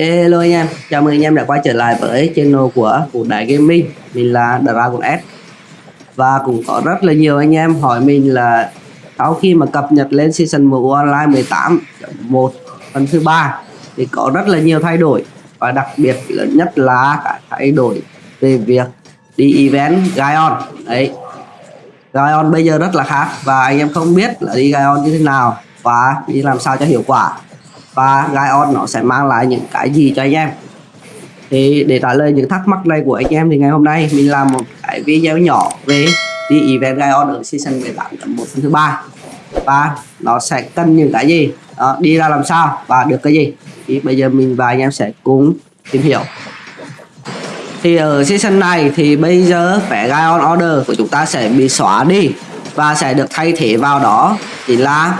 Hello anh em, chào mừng anh em đã quay trở lại với channel của Vũ Đại Gaming. Mình là Dragon S. Và cũng có rất là nhiều anh em hỏi mình là Sau khi mà cập nhật lên Season 1 Online 18.1 phần thứ ba Thì có rất là nhiều thay đổi. Và đặc biệt lớn nhất là cả thay đổi về việc đi event Gaion Đấy Gaion bây giờ rất là khác Và anh em không biết là đi Gaion như thế nào Và đi làm sao cho hiệu quả và Gaion nó sẽ mang lại những cái gì cho anh em. Thì để trả lời những thắc mắc này của anh em thì ngày hôm nay mình làm một cái video nhỏ về đi event Gaion ở season 18.1 phần thứ ba. Và nó sẽ cần những cái gì? Đó, đi ra làm sao và được cái gì? Thì bây giờ mình và anh em sẽ cùng tìm hiểu. Thì ở season này thì bây giờ vẻ Gaion order của chúng ta sẽ bị xóa đi và sẽ được thay thế vào đó chỉ là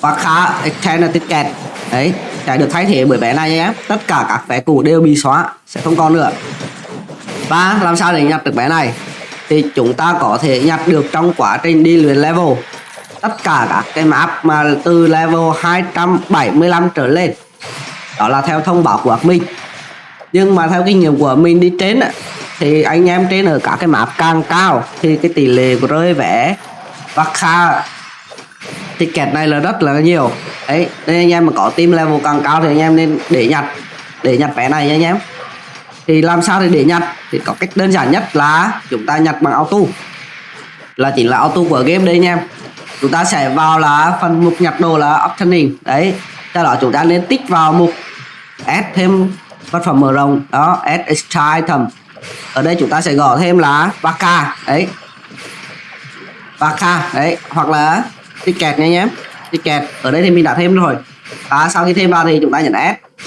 và khá extended ticket. Đấy sẽ được thay thế bởi vé này nhé. Tất cả các vé cũ đều bị xóa, sẽ không còn nữa. Và làm sao để nhặt được vé này? Thì chúng ta có thể nhặt được trong quá trình đi luyện level. Tất cả các cái map mà từ level 275 trở lên, đó là theo thông báo của mình nhưng mà theo kinh nghiệm của mình đi trên thì anh em trên ở các cái map càng cao thì cái tỷ lệ của rơi vé và kha ticket này là rất là nhiều. Đấy nên anh em mà có team level càng cao thì anh em nên để nhặt để nhặt vé này nha anh em. Thì làm sao để để nhặt? Thì có cách đơn giản nhất là chúng ta nhặt bằng auto. Là chỉ là auto của game đây anh em. Chúng ta sẽ vào là phần mục nhặt đồ là optioning đấy sau đó chúng ta nên tích vào mục add thêm vật phẩm mở rộng. Đó, add extra item. Ở đây chúng ta sẽ gõ thêm là baka đấy. baka đấy, hoặc là ticket nha nhé, em ticket ở đây thì mình đã thêm rồi. Và sau khi thêm vào thì chúng ta nhận S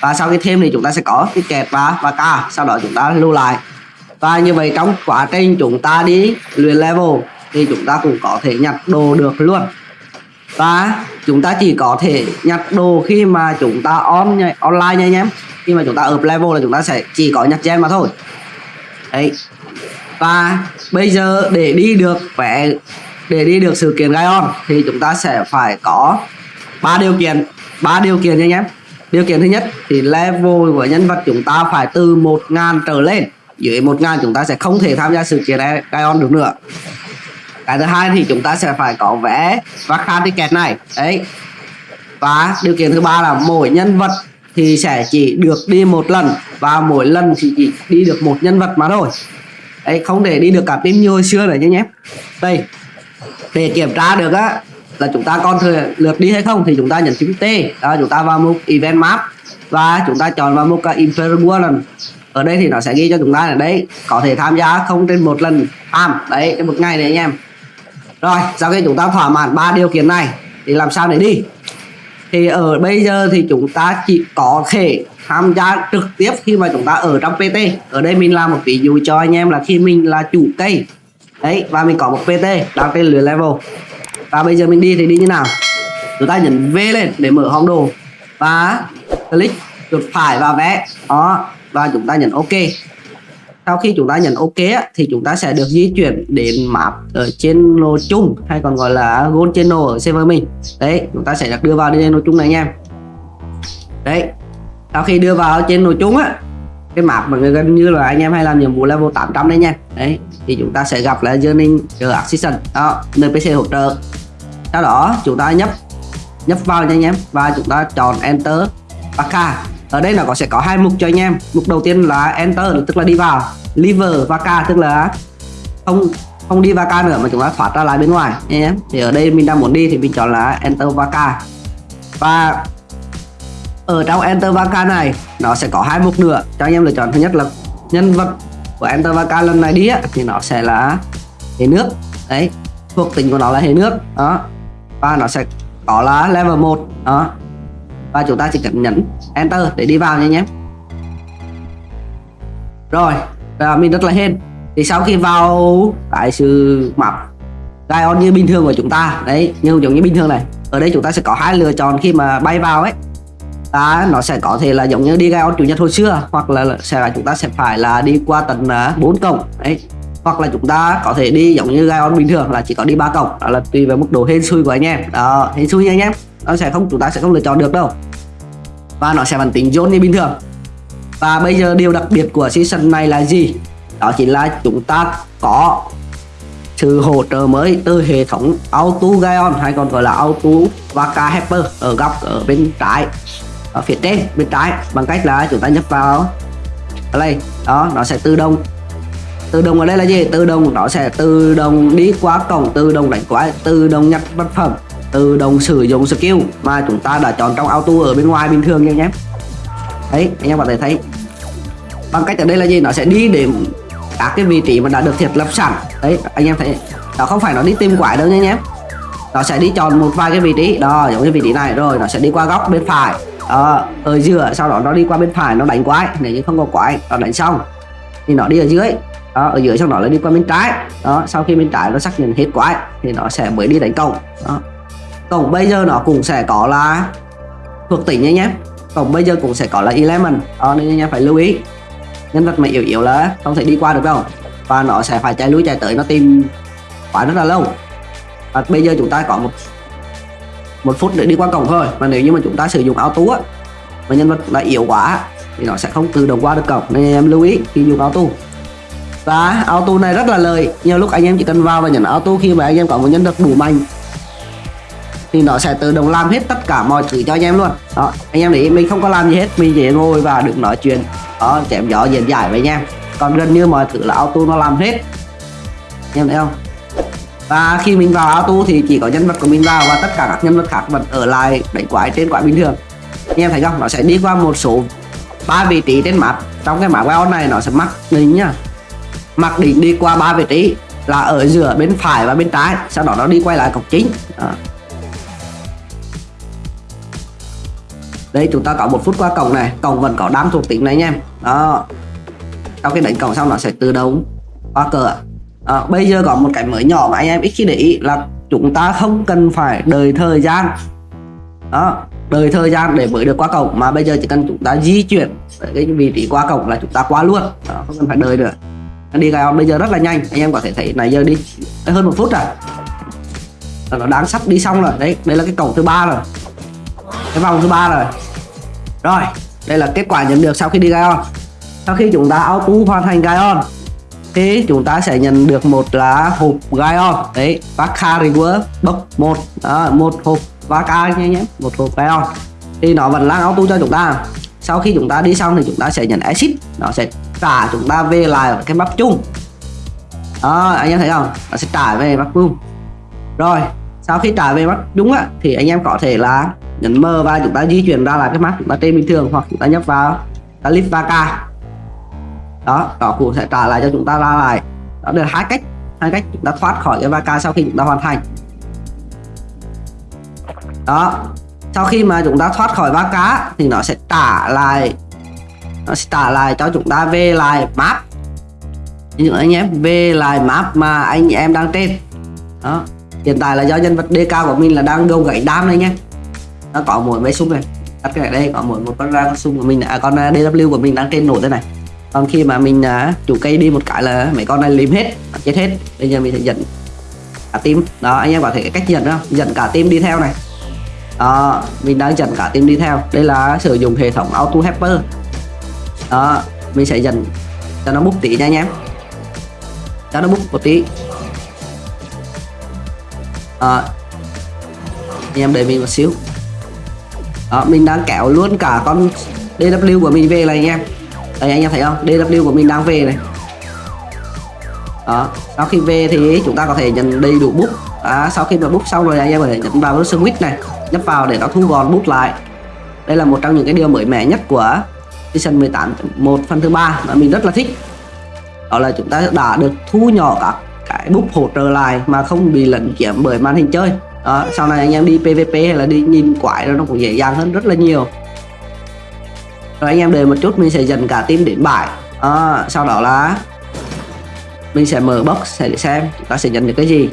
và sau khi thêm thì chúng ta sẽ có ticket và và K. Sau đó chúng ta lưu lại. Và như vậy trong quá trình chúng ta đi luyện level thì chúng ta cũng có thể nhặt đồ được luôn. Và chúng ta chỉ có thể nhặt đồ khi mà chúng ta on online nha anh em khi mà chúng ta up level là chúng ta sẽ chỉ có nhặt gen mà thôi. Đấy. Và bây giờ để đi được vẻ để đi được sự kiện Gaion thì chúng ta sẽ phải có ba điều kiện. Ba điều kiện nha anh em. Điều kiện thứ nhất thì level của nhân vật chúng ta phải từ 1.000 trở lên. Dưới 1.000 chúng ta sẽ không thể tham gia sự kiện Gaion được nữa. Cái thứ hai thì chúng ta sẽ phải có vé và khăn ticket này. Đấy. Và điều kiện thứ ba là mỗi nhân vật thì sẽ chỉ được đi một lần và mỗi lần thì chỉ đi được một nhân vật mà thôi. Đấy, không để đi được cả team như hồi xưa nữa nhé đây để kiểm tra được á, là chúng ta còn thừa lượt đi hay không thì chúng ta nhấn phím T. Đó, chúng ta vào mục event map và chúng ta chọn vào mục à, Imperial lần. Ở đây thì nó sẽ ghi cho chúng ta là đấy, có thể tham gia không trên một lần. Tham, đấy một ngày đấy anh em. Rồi, sau khi chúng ta thỏa mãn ba điều kiện này, thì làm sao để đi? Thì ở bây giờ thì chúng ta chỉ có thể tham gia trực tiếp khi mà chúng ta ở trong PT ở đây mình làm một ví dụ cho anh em là khi mình là chủ cây đấy, và mình có một pt đang trên lưới level. Và bây giờ mình đi thì đi như nào? Chúng ta nhấn v lên để mở hòm đồ. Và click chuột phải vào vẽ đó, và chúng ta nhấn ok. Sau khi chúng ta nhấn ok thì chúng ta sẽ được di chuyển đến map ở trên lô chung, hay còn gọi là gold channel ở server mình. Đấy, chúng ta sẽ được đưa vào trên lô chung này anh em. Đấy, sau khi đưa vào trên lô chung á cái map mà gần như là anh em hay làm nhiệm vụ level 800 đấy nha. Đấy, thì chúng ta sẽ gặp là journey chờ assistant đó, npc hỗ trợ. Sau đó, chúng ta nhấp nhấp vào nha anh em. Và chúng ta chọn enter vaca ở đây là có sẽ có hai mục cho anh em. Mục đầu tiên là enter, tức là đi vào. Liver vaca tức là không không đi vaca nữa, mà chúng ta thoát ra lại bên ngoài nha em. Thì ở đây mình đang muốn đi thì mình chọn là enter vaca và ở trong Enter Vaca này nó sẽ có hai mục nữa. Cho anh em lựa chọn. Thứ nhất là nhân vật của Enter Vaca lần này đi á, thì nó sẽ là hệ nước. Đấy thuộc tính của nó là hệ nước. Đó. Và nó sẽ có là level 1 đó. Và chúng ta chỉ cần nhấn Enter để đi vào nha nhé rồi và mình rất là hên. Thì sau khi vào cái sự map Gaion như bình thường của chúng ta đấy như giống như bình thường này ở đây chúng ta sẽ có hai lựa chọn khi mà bay vào ấy ta nó sẽ có thể là giống như đi Gaion chủ nhật hồi xưa, hoặc là sẽ là chúng ta sẽ phải là đi qua tận à, bốn cổng, đấy. Hoặc là chúng ta có thể đi giống như Gaion bình thường, là chỉ có đi ba cổng. Đó là tùy vào mức độ hên xui của anh em. Đó, hên xui nha anh em. Nó sẽ không, chúng ta sẽ không lựa chọn được đâu. Và nó sẽ vẫn tính zone như bình thường. Và bây giờ điều đặc biệt của season này là gì? Đó chính là chúng ta có sự hỗ trợ mới từ hệ thống auto Gion hay còn gọi là auto Waka Helper ở góc ở bên trái ở phía trên, bên trái, bằng cách là chúng ta nhấp vào. Ở đây, đó, nó sẽ tự động. Tự động ở đây là gì? Tự động, nó sẽ tự động đi qua cổng, tự động đánh quái tự động nhặt vật phẩm, tự động sử dụng skill mà chúng ta đã chọn trong auto ở bên ngoài bình thường nha nhé đấy, anh em có thể thấy. Bằng cách ở đây là gì? Nó sẽ đi đến các cái vị trí mà đã được thiết lập sẵn. Đấy, anh em thấy. Nó không phải nó đi tìm quái đâu nha nhé nó sẽ đi chọn một vài cái vị trí. Đó giống như vị trí này rồi nó sẽ đi qua góc bên phải. Đó, ở giữa sau đó nó đi qua bên phải nó đánh quái. Nếu như không có quái nó đánh xong. Thì nó đi ở dưới. Đó, ở dưới sau đó lại đi qua bên trái. Đó sau khi bên trái nó xác nhận hết quái thì nó sẽ mới đi đánh cổng. Đó. cổng bây giờ nó cũng sẽ có là thuộc tỉnh nhé nhé. Cổng bây giờ cũng sẽ có là element. Đó nên anh em phải lưu ý. Nhân vật mà yếu yếu là không thể đi qua được đâu. Và nó sẽ phải chạy lui chạy tới nó tìm quá rất là lâu và bây giờ chúng ta có một một phút để đi qua cổng thôi. Và nếu như mà chúng ta sử dụng auto á, mà nhân vật là yếu quá, thì nó sẽ không tự động qua được cổng. Nên em lưu ý, khi dùng auto. Và auto này rất là lời nhiều lúc anh em chỉ cần vào và nhận auto khi mà anh em có một nhân vật đủ mạnh, thì nó sẽ tự động làm hết tất cả mọi thứ cho anh em luôn. Đó, anh em để mình không có làm gì hết. Mình chỉ ngồi và được nói chuyện, đó, chém gió, diễn giải với anh em còn gần như mọi thứ là auto nó làm hết. Anh em thấy không? Và khi mình vào auto thì chỉ có nhân vật của mình vào và tất cả các nhân vật khác vẫn ở lại đánh quái trên quái bình thường. Anh em thấy không? Nó sẽ đi qua một số ba vị trí trên map. Trong cái map Wild này nó sẽ mắc đỉnh nhá. Mặc định đi qua ba vị trí là ở giữa bên phải và bên trái. Sau đó nó đi quay lại cổng chính. Đó. đây, chúng ta có một phút qua cổng này. Cổng vẫn có đám thuộc tính này nha đó. Sau khi đánh cổng xong nó sẽ tự động qua cửa à, bây giờ có một cái mới nhỏ mà anh em ít khi để ý là chúng ta không cần phải đợi thời gian. Đó đợi thời gian để mới được qua cổng mà bây giờ chỉ cần chúng ta di chuyển cái vị trí qua cổng là chúng ta qua luôn. Đó, không cần phải đợi nữa. Đi gai bây giờ rất là nhanh anh em có thể thấy này giờ đi hơn một phút rồi. Là nó đáng sắp đi xong rồi. Đấy đây là cái cổng thứ ba rồi. Cái vòng thứ ba rồi. Rồi đây là kết quả nhận được sau khi đi gai sau khi chúng ta auto hoàn thành gai thì chúng ta sẽ nhận được một là hộp Gaion đấy Vaca Reward bốc một đó, một hộp Vaca nha nhé một hộp Gaion thì nó vẫn đang auto cho chúng ta. Sau khi chúng ta đi xong thì chúng ta sẽ nhận exit. Nó sẽ trả chúng ta về lại cái map chung. Đó anh em thấy không? Nó sẽ trả về map chung. Rồi sau khi trả về map chung á thì anh em có thể là nhấn M và chúng ta di chuyển ra lại cái map chúng ta trên bình thường hoặc chúng ta nhấp vào clip 3K đó đó cũng sẽ trả lại cho chúng ta ra lại. Đó được hai cách hai cách chúng ta thoát khỏi cái vaca sau khi chúng ta hoàn thành. Đó sau khi mà chúng ta thoát khỏi ba cá thì nó sẽ trả lại nó sẽ trả lại cho chúng ta về lại map. Những anh em về lại map mà anh em đang trên. Đó hiện tại là do nhân vật DK của mình là đang gồng gãy đam đây nhé. Nó có mỗi mấy súng này. Tắt cái này đây có mỗi một con ra con súng của mình à, con à, DW của mình đang trên nổi thế này còn khi mà mình à, chủ cây đi một cái là mấy con này lim hết chết hết. Bây giờ mình sẽ dẫn cả tim đó anh em có thể cách dẫn không? Dẫn cả tim đi theo này. Đó mình đang dẫn cả tim đi theo. Đây là sử dụng hệ thống auto helper. Đó mình sẽ dần cho nó bút tí nha anh em. Cho nó bút một tí. Đó. anh em đợi mình một xíu. Đó mình đang kéo luôn cả con DW của mình về này anh em đây anh em thấy không? DW của mình đang về này. Đó sau khi về thì chúng ta có thể nhận đầy đủ bút. À, sau khi mà bút xong rồi anh em có thể nhấn vào cái switch này nhấp vào để nó thu gọn bút lại. Đây là một trong những cái điều mới mẻ nhất của season 18 một phần thứ ba mà mình rất là thích. Đó là chúng ta đã được thu nhỏ các cái bút hỗ trợ lại mà không bị lẫn chiếm bởi màn hình chơi. Đó, sau này anh em đi PVP hay là đi nhìn quái nó cũng dễ dàng hơn rất là nhiều rồi anh em đợi một chút mình sẽ dần cả team đến bãi. À, sau đó là mình sẽ mở box để xem chúng ta sẽ nhận được cái gì.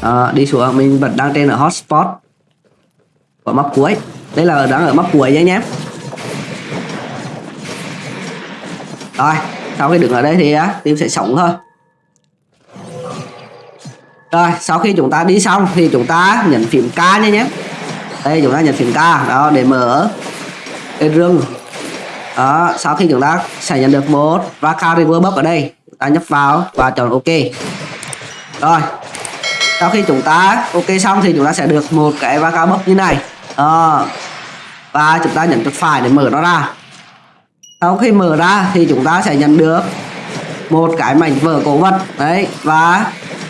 À, đi xuống mình vẫn đang trên ở hotspot của map cuối. Đây là đang ở map cuối nha em. rồi sau khi đứng ở đây thì á team sẽ sống thôi. Rồi sau khi chúng ta đi xong thì chúng ta nhấn phím K nha nhé. Đây chúng ta nhận phím K. Đó để mở cái rừng đó, sau khi chúng ta sẽ nhận được một Raka River Box ở đây chúng ta nhấp vào và chọn OK. Rồi, sau khi chúng ta OK xong thì chúng ta sẽ được một cái Raka Box như này. Đó. và chúng ta nhấn chuột phải để mở nó ra. Sau khi mở ra thì chúng ta sẽ nhận được một cái mảnh vỡ cổ vật. Đấy, và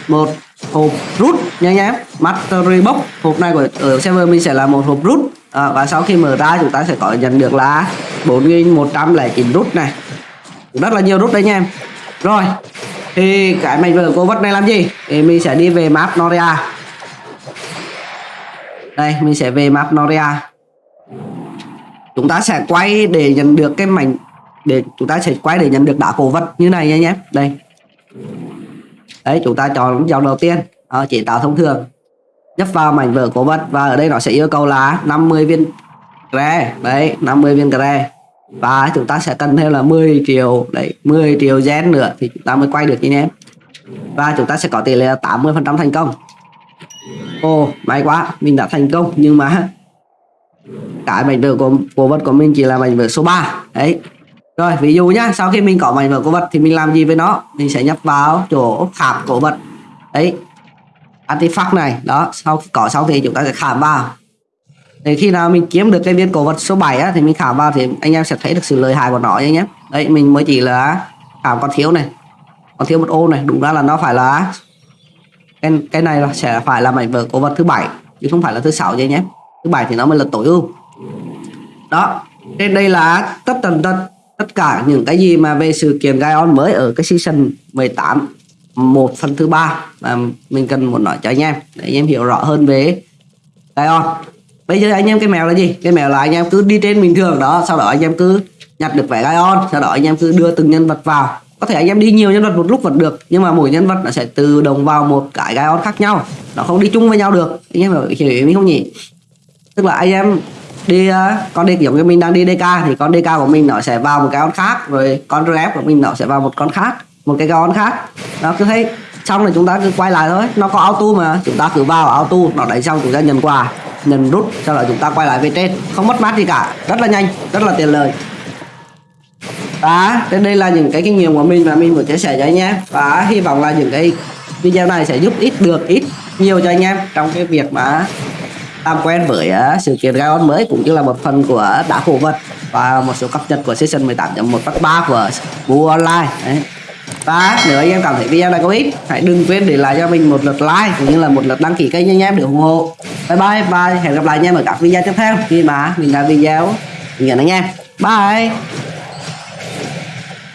một hộp rút nha nhé Mastery Box hộp này của ở server mình sẽ là một hộp rút à, và sau khi mở ra chúng ta sẽ có nhận được là 4109 rút này. Rất là nhiều rút đấy nha em. Rồi thì cái mảnh vỡ cổ vật này làm gì? Thì mình sẽ đi về map Noria đây mình sẽ về map Noria chúng ta sẽ quay để nhận được cái mảnh để chúng ta sẽ quay để nhận được đá cổ vật như này nha nhé. Đây. Đấy chúng ta chọn dòng đầu tiên. À, chỉ tạo thông thường nhấp vào mảnh vỡ cổ vật và ở đây nó sẽ yêu cầu là 50 viên gre đấy 50 viên gre và chúng ta sẽ cần thêm là 10 triệu, đấy 10 triệu gen nữa thì chúng ta mới quay được anh em và chúng ta sẽ có tỷ lệ 80 phần trăm thành công. Ồ, may quá, mình đã thành công. Nhưng mà cái mảnh vỡ của, cổ vật của mình chỉ là mảnh vỡ số 3 đấy. Rồi, ví dụ nhá, sau khi mình có mảnh vỡ cổ vật thì mình làm gì với nó? Mình sẽ nhấp vào chỗ khảm cổ vật. Đấy artifact này. Đó sau khi có xong thì chúng ta sẽ khảm vào. Để khi nào mình kiếm được cái viên cổ vật số 7 á, thì mình khảm vào thì anh em sẽ thấy được sự lợi hại của nó nhé đấy mình mới chỉ là khảm còn thiếu này. Còn thiếu một ô này đúng ra là nó phải là cái, cái này là sẽ phải là mảnh vỡ cổ vật thứ bảy chứ không phải là thứ sáu nhé thứ bảy thì nó mới là tối ưu. Đó trên đây là tất tần tất tất cả những cái gì mà về sự kiện Gaion mới ở cái season 18 một phần thứ ba. Và mình cần muốn nói cho anh em, để anh em hiểu rõ hơn về Gaon bây giờ anh em cái mèo là gì? Cái mèo là anh em cứ đi trên bình thường đó, sau đó anh em cứ nhặt được vẻ Gaon sau đó anh em cứ đưa từng nhân vật vào. Có thể anh em đi nhiều nhân vật một lúc vẫn được, nhưng mà mỗi nhân vật nó sẽ tự động vào một cái Gaon khác nhau. Nó không đi chung với nhau được. Anh em hiểu ý mình không nhỉ? Tức là anh em đi ờ, con đi giống như mình đang đi DK thì con DK của mình nó sẽ vào một cái con khác, rồi con rep của mình nó sẽ vào một con khác một cái con khác. Đó cứ thấy xong là chúng ta cứ quay lại thôi. Nó có auto mà. Chúng ta cứ vào auto nó đẩy xong chúng ta nhận quà nhận rút sau đó chúng ta quay lại về trên. Không mất mát gì cả. Rất là nhanh rất là tiền lời đó trên đây là những cái kinh nghiệm của mình và mình muốn chia sẻ cho anh em. Và hy vọng là những cái video này sẽ giúp ít được ít nhiều cho anh em trong cái việc mà làm quen với uh, sự kiện Gaon mới cũng như là một phần của đá cổ vật và một số cập nhật của season 18.1 phát 3 của mua Online. Đấy và nếu anh em cảm thấy video này có ích, hãy đừng quên để lại cho mình một lượt like cũng như là một lượt đăng ký kênh anh em để ủng hộ. Bye bye và hẹn gặp lại anh em ở các video tiếp theo. Khi mà mình làm video nhận anh em. Bye.